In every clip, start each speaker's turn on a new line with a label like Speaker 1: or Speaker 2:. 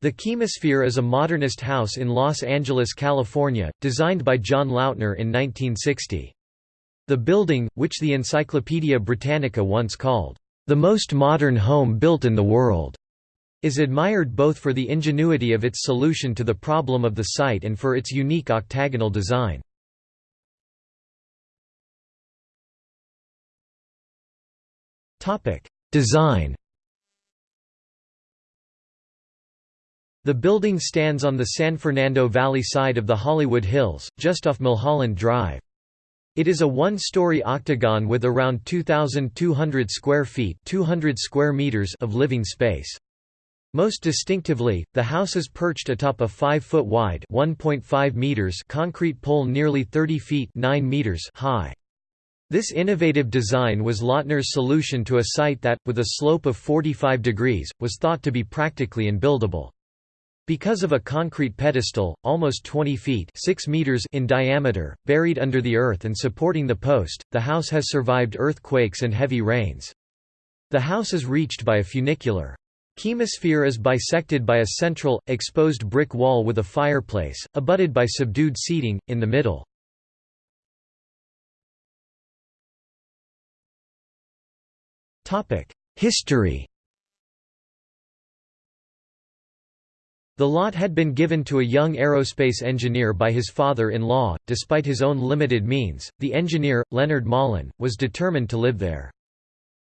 Speaker 1: The Chemosphere is a modernist house in Los Angeles, California, designed by John Lautner in 1960. The building, which the Encyclopaedia Britannica once called, "...the most modern home built in the world," is admired both for the ingenuity of its solution to the problem of the site and for its unique octagonal design. Design The building stands on the San Fernando Valley side of the Hollywood Hills, just off Mulholland Drive. It is a one-story octagon with around 2,200 square feet 200 square meters of living space. Most distinctively, the house is perched atop a 5-foot wide (1.5 meters) concrete pole nearly 30 feet 9 meters high. This innovative design was Lautner's solution to a site that, with a slope of 45 degrees, was thought to be practically unbuildable. Because of a concrete pedestal, almost 20 feet 6 meters in diameter, buried under the earth and supporting the post, the house has survived earthquakes and heavy rains. The house is reached by a funicular. Chemosphere is bisected by a central, exposed brick wall with a fireplace, abutted by subdued seating, in the middle. History The lot had been given to a young aerospace engineer by his father-in-law. Despite his own limited means, the engineer, Leonard Malin, was determined to live there.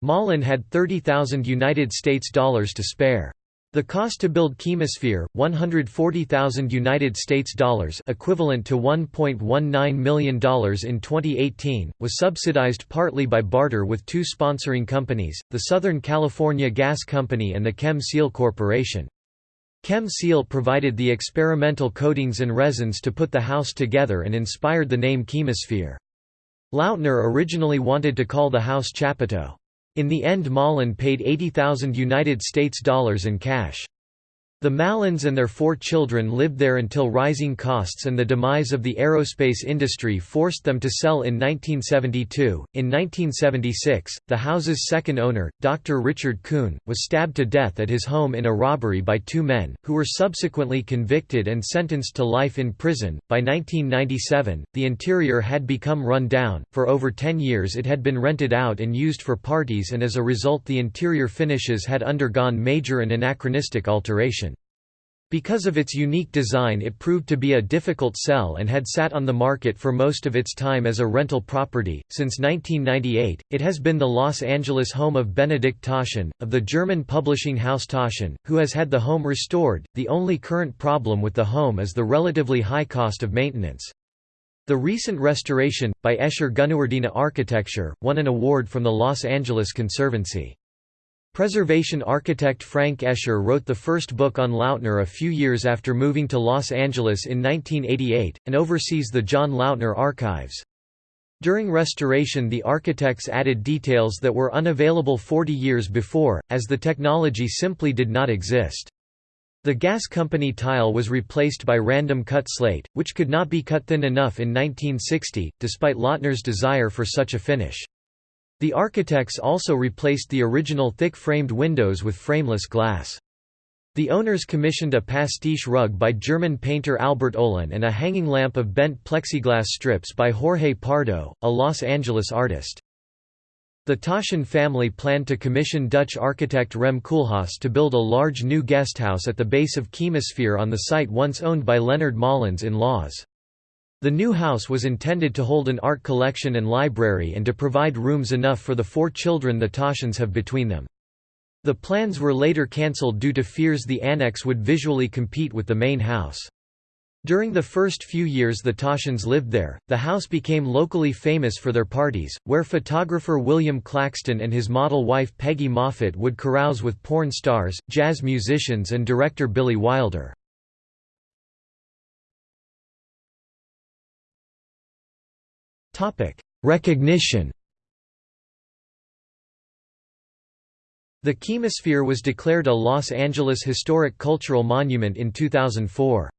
Speaker 1: Malin had 30,000 United States dollars to spare. The cost to build Chemosphere, 140,000 United States dollars, equivalent to 1.19 million dollars in 2018, was subsidized partly by barter with two sponsoring companies, the Southern California Gas Company and the Chem Seal Corporation. Chem Seal provided the experimental coatings and resins to put the house together and inspired the name Chemosphere. Lautner originally wanted to call the house Chapiteau. In the end Malin paid 80,000 United States dollars in cash. The Malins and their four children lived there until rising costs and the demise of the aerospace industry forced them to sell in 1972. In 1976, the house's second owner, Dr. Richard Kuhn, was stabbed to death at his home in a robbery by two men, who were subsequently convicted and sentenced to life in prison. By 1997, the interior had become run down. For over 10 years, it had been rented out and used for parties, and as a result, the interior finishes had undergone major and anachronistic alteration. Because of its unique design it proved to be a difficult sell and had sat on the market for most of its time as a rental property. Since 1998, it has been the Los Angeles home of Benedikt Taschen, of the German publishing house Taschen, who has had the home restored. The only current problem with the home is the relatively high cost of maintenance. The recent restoration, by Escher GuneWardena Architecture, won an award from the Los Angeles Conservancy. Preservation architect Frank Escher wrote the first book on Lautner a few years after moving to Los Angeles in 1988, and oversees the John Lautner Archives. During restoration the architects added details that were unavailable 40 years before, as the technology simply did not exist. The gas company tile was replaced by random cut slate, which could not be cut thin enough in 1960, despite Lautner's desire for such a finish. The architects also replaced the original thick-framed windows with frameless glass. The owners commissioned a pastiche rug by German painter Albert Oehlen and a hanging lamp of bent plexiglass strips by Jorge Pardo, a Los Angeles artist. The Taschen family planned to commission Dutch architect Rem Koolhaas to build a large new guesthouse at the base of Chemosphere on the site once owned by Leonard Malin's in-laws. The new house was intended to hold an art collection and library and to provide rooms enough for the four children the Taschens have between them. The plans were later cancelled due to fears the annex would visually compete with the main house. During the first few years the Taschens lived there, the house became locally famous for their parties, where photographer William Claxton and his model wife Peggy Moffitt would carouse with porn stars, jazz musicians and director Billy Wilder. Recognition The Chemosphere was declared a Los Angeles Historic Cultural Monument in 2004.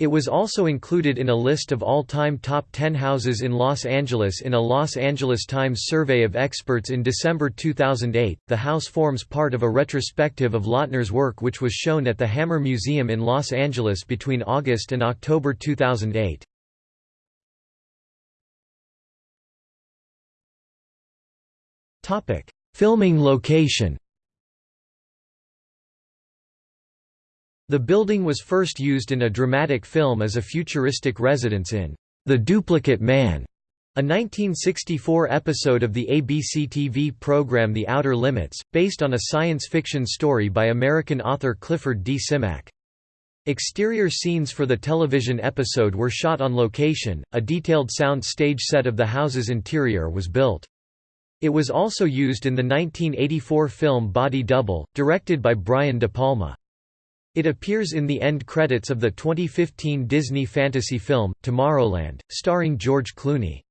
Speaker 1: It was also included in a list of all-time top 10 houses in Los Angeles in a Los Angeles Times survey of experts in December 2008. The house forms part of a retrospective of Lautner's work which was shown at the Hammer Museum in Los Angeles between August and October 2008. Filming location. The building was first used in a dramatic film as a futuristic residence in The Duplicate Man, a 1964 episode of the ABC TV program The Outer Limits, based on a science fiction story by American author Clifford D. Simak. Exterior scenes for the television episode were shot on location, a detailed sound stage set of the house's interior was built. It was also used in the 1984 film Body Double, directed by Brian De Palma. It appears in the end credits of the 2015 Disney fantasy film, Tomorrowland, starring George Clooney.